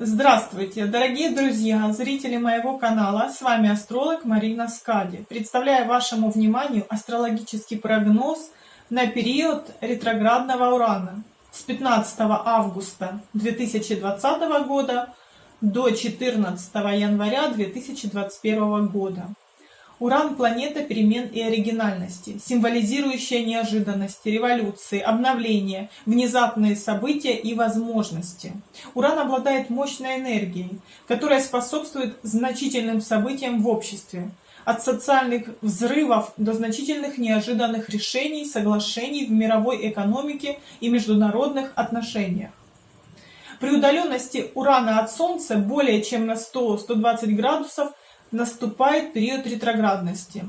Здравствуйте, дорогие друзья, зрители моего канала, с вами астролог Марина Скади. Представляю вашему вниманию астрологический прогноз на период ретроградного Урана с 15 августа 2020 года до 14 января 2021 года. Уран – планета перемен и оригинальности, символизирующая неожиданности, революции, обновления, внезапные события и возможности. Уран обладает мощной энергией, которая способствует значительным событиям в обществе, от социальных взрывов до значительных неожиданных решений, соглашений в мировой экономике и международных отношениях. При удаленности Урана от Солнца более чем на 100-120 градусов – наступает период ретроградности.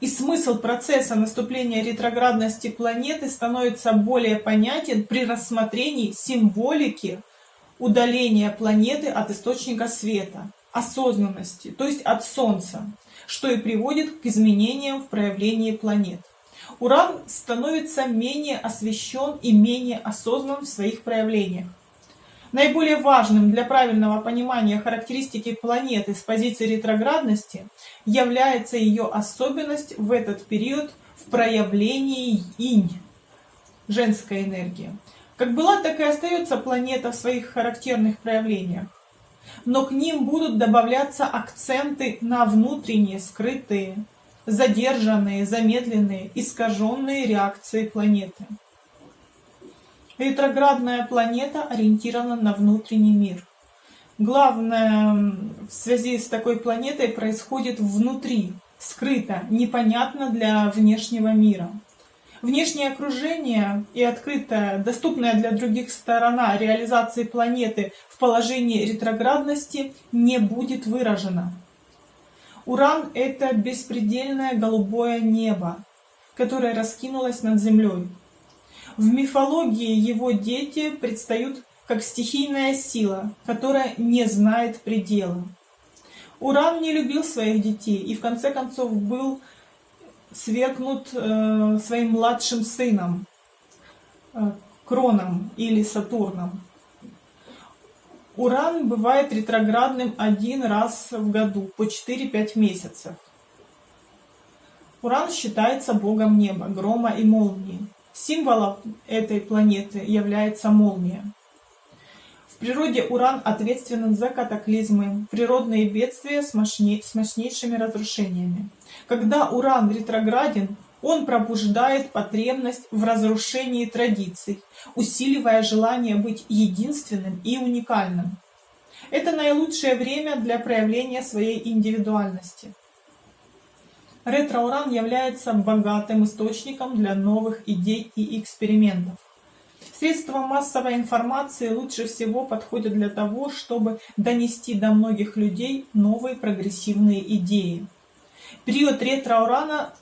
И смысл процесса наступления ретроградности планеты становится более понятен при рассмотрении символики удаления планеты от источника света, осознанности, то есть от Солнца, что и приводит к изменениям в проявлении планет. Уран становится менее освещен и менее осознан в своих проявлениях. Наиболее важным для правильного понимания характеристики планеты с позиции ретроградности является ее особенность в этот период в проявлении инь, женской энергии. Как была, так и остается планета в своих характерных проявлениях. Но к ним будут добавляться акценты на внутренние, скрытые, задержанные, замедленные, искаженные реакции планеты. Ретроградная планета ориентирована на внутренний мир. Главное в связи с такой планетой происходит внутри, скрыто, непонятно для внешнего мира. Внешнее окружение и открытая, доступная для других сторона реализации планеты в положении ретроградности не будет выражена. Уран — это беспредельное голубое небо, которое раскинулось над Землей. В мифологии его дети предстают как стихийная сила, которая не знает предела. Уран не любил своих детей и в конце концов был свергнут э, своим младшим сыном, э, Кроном или Сатурном. Уран бывает ретроградным один раз в году, по 4-5 месяцев. Уран считается богом неба, грома и молнии. Символом этой планеты является молния. В природе Уран ответственен за катаклизмы, природные бедствия с, мощней, с мощнейшими разрушениями. Когда Уран ретрограден, он пробуждает потребность в разрушении традиций, усиливая желание быть единственным и уникальным. Это наилучшее время для проявления своей индивидуальности. Ретроуран является богатым источником для новых идей и экспериментов. Средства массовой информации лучше всего подходят для того, чтобы донести до многих людей новые прогрессивные идеи. Период ретроурана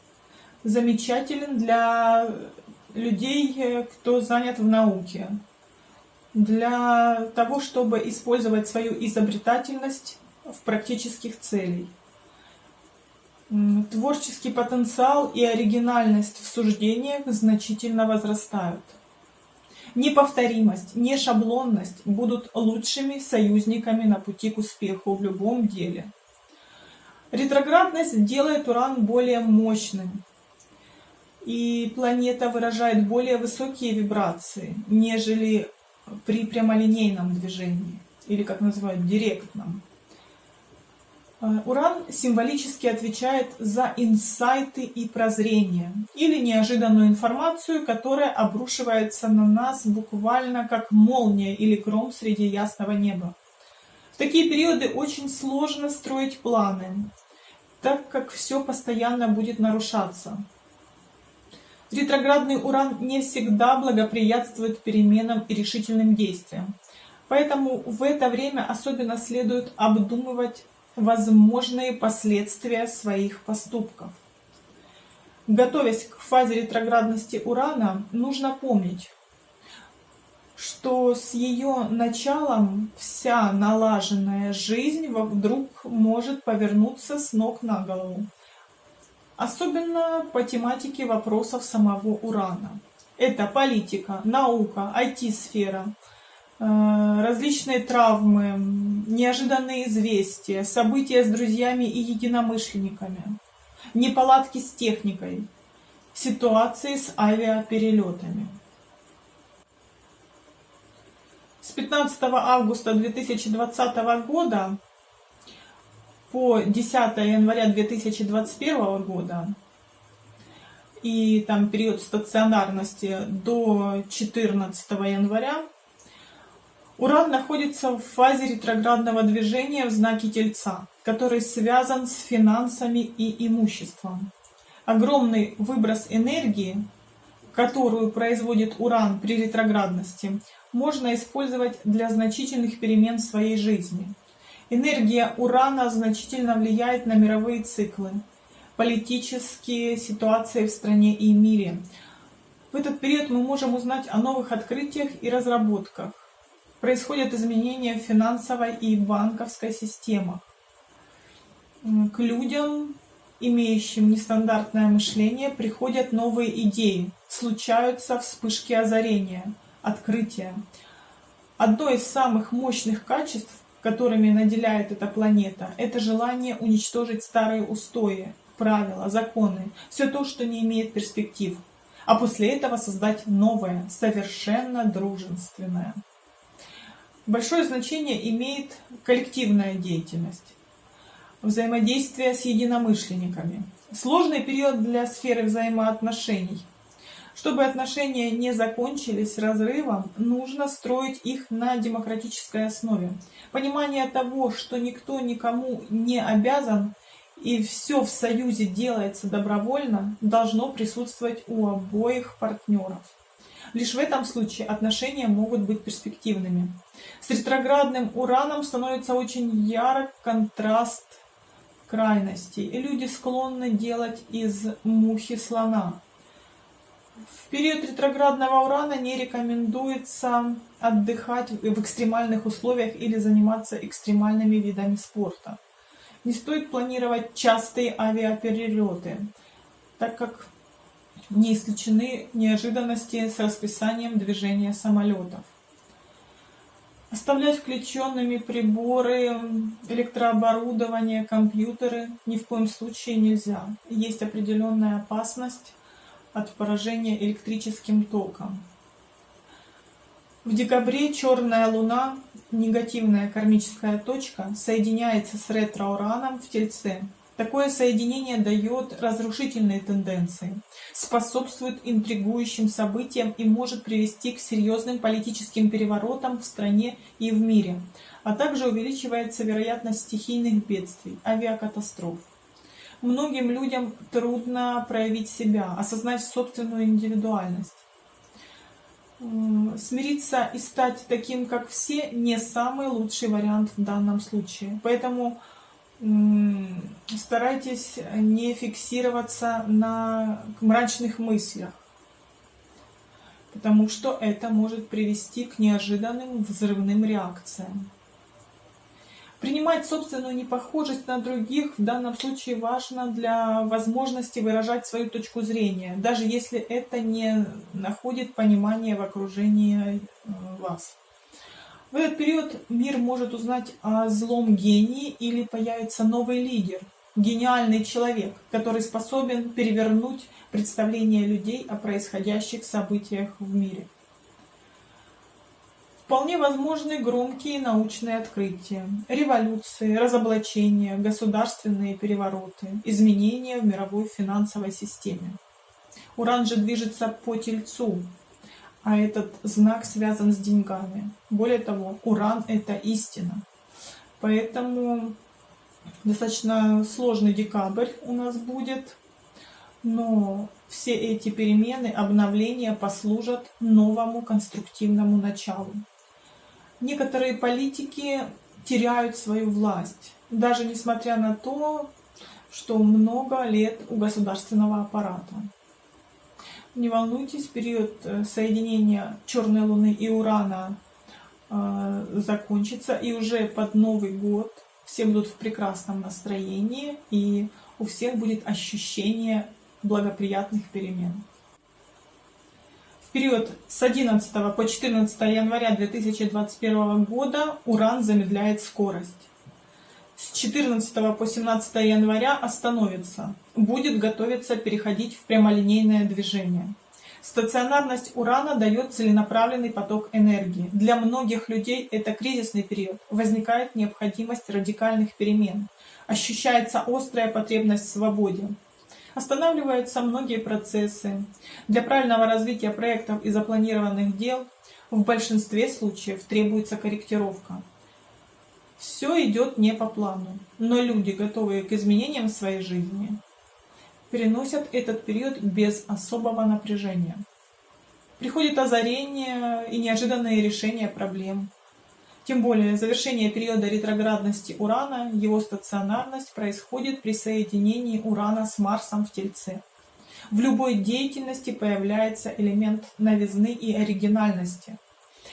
замечателен для людей, кто занят в науке, для того, чтобы использовать свою изобретательность в практических целях творческий потенциал и оригинальность в суждениях значительно возрастают. Неповторимость, нешаблонность будут лучшими союзниками на пути к успеху в любом деле. Ретроградность делает Уран более мощным, и планета выражает более высокие вибрации, нежели при прямолинейном движении, или как называют, директном. Э, Уран символически отвечает за инсайты и прозрения, или неожиданную информацию, которая обрушивается на нас буквально как молния или гром среди ясного неба. В такие периоды очень сложно строить планы, так как все постоянно будет нарушаться. Ретроградный Уран не всегда благоприятствует переменам и решительным действиям. Поэтому в это время особенно следует обдумывать возможные последствия своих поступков. Готовясь к фазе ретроградности Урана, нужно помнить, что с ее началом вся налаженная жизнь вдруг может повернуться с ног на голову. Особенно по тематике вопросов самого Урана. Это политика, наука, IT-сфера, различные травмы, неожиданные известия, события с друзьями и единомышленниками, неполадки с техникой, ситуации с авиаперелетами. С 15 августа 2020 года по 10 января 2021 года и там период стационарности до 14 января Уран находится в фазе ретроградного движения в знаке Тельца, который связан с финансами и имуществом. Огромный выброс энергии, которую производит Уран при ретроградности, можно использовать для значительных перемен в своей жизни. Энергия Урана значительно влияет на мировые циклы, политические ситуации в стране и мире. В этот период мы можем узнать о новых открытиях и разработках, происходят изменения в финансовой и банковской системах. К людям, имеющим нестандартное мышление, приходят новые идеи, случаются вспышки озарения, открытия. Одно из самых мощных качеств, которыми наделяет эта планета, это желание уничтожить старые устои, правила, законы, все то, что не имеет перспектив, а после этого создать новое, совершенно дружественное. Большое значение имеет коллективная деятельность, взаимодействие с единомышленниками. Сложный период для сферы взаимоотношений. Чтобы отношения не закончились разрывом, нужно строить их на демократической основе. Понимание того, что никто никому не обязан и все в союзе делается добровольно, должно присутствовать у обоих партнеров. Лишь в этом случае отношения могут быть перспективными. С ретроградным ураном становится очень ярок контраст крайностей, и люди склонны делать из мухи слона. В период ретроградного урана не рекомендуется отдыхать в экстремальных условиях или заниматься экстремальными видами спорта. Не стоит планировать частые авиаперелеты, так как не исключены неожиданности с расписанием движения самолетов. Оставлять включенными приборы, электрооборудование, компьютеры ни в коем случае нельзя. Есть определенная опасность от поражения электрическим током. В декабре черная луна, негативная кармическая точка, соединяется с ретро-ураном в Тельце. Такое соединение дает разрушительные тенденции, способствует интригующим событиям и может привести к серьезным политическим переворотам в стране и в мире, а также увеличивается вероятность стихийных бедствий, авиакатастроф. Многим людям трудно проявить себя, осознать собственную индивидуальность. Смириться и стать таким, как все, не самый лучший вариант в данном случае. Поэтому старайтесь не фиксироваться на мрачных мыслях, потому что это может привести к неожиданным взрывным реакциям. Принимать собственную непохожесть на других в данном случае важно для возможности выражать свою точку зрения, даже если это не находит понимания в окружении э, вас. В этот период мир может узнать о злом гении или появится новый лидер, гениальный человек, который способен перевернуть представление людей о происходящих событиях в мире. Вполне возможны громкие научные открытия, революции, разоблачения, государственные перевороты, изменения в мировой финансовой системе. Уран же движется по Тельцу, а этот знак связан с деньгами. Более того, уран – это истина. Поэтому достаточно сложный декабрь у нас будет, но все эти перемены, обновления послужат новому конструктивному началу. Некоторые политики теряют свою власть, даже несмотря на то, что много лет у государственного аппарата. Не волнуйтесь, период э, соединения Черной Луны и Урана э, закончится, и уже под Новый год все будут в прекрасном настроении, и у всех будет ощущение благоприятных перемен. В период с 11 по 14 января 2021 года Уран замедляет скорость. С 14 по 17 января остановится. Будет готовиться переходить в прямолинейное движение. Стационарность Урана дает целенаправленный поток энергии. Для многих людей это кризисный период. Возникает необходимость радикальных перемен. Ощущается острая потребность в свободе. Останавливаются многие процессы. Для правильного развития проектов и запланированных дел в большинстве случаев требуется корректировка. Все идет не по плану, но люди, готовые к изменениям в своей жизни, переносят этот период без особого напряжения. Приходит озарение и неожиданные решения проблем. Тем более, завершение периода ретроградности Урана, его стационарность происходит при соединении Урана с Марсом в Тельце. В любой деятельности появляется элемент новизны и оригинальности –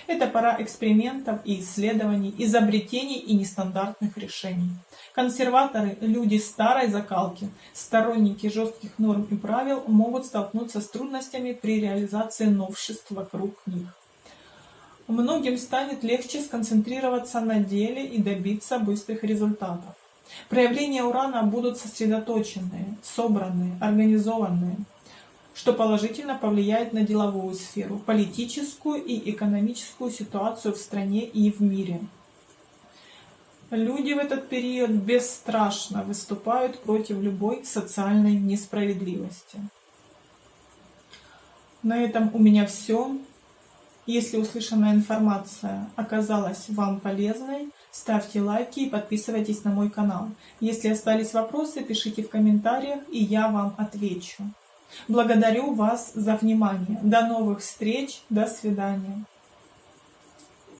это пора экспериментов и исследований, изобретений и нестандартных решений. Консерваторы, люди старой закалки, сторонники жестких норм и правил могут столкнуться с трудностями при реализации новшеств вокруг них. Многим станет легче сконцентрироваться на деле и добиться быстрых результатов. Проявления урана будут сосредоточенные, собранные, организованные что положительно повлияет на деловую сферу, политическую и экономическую ситуацию в стране и в мире. Люди в этот период бесстрашно выступают против любой социальной несправедливости. На этом у меня все. Если услышанная информация оказалась вам полезной, ставьте лайки и подписывайтесь на мой канал. Если остались вопросы, пишите в комментариях, и я вам отвечу. Благодарю вас за внимание. До новых встреч. До свидания.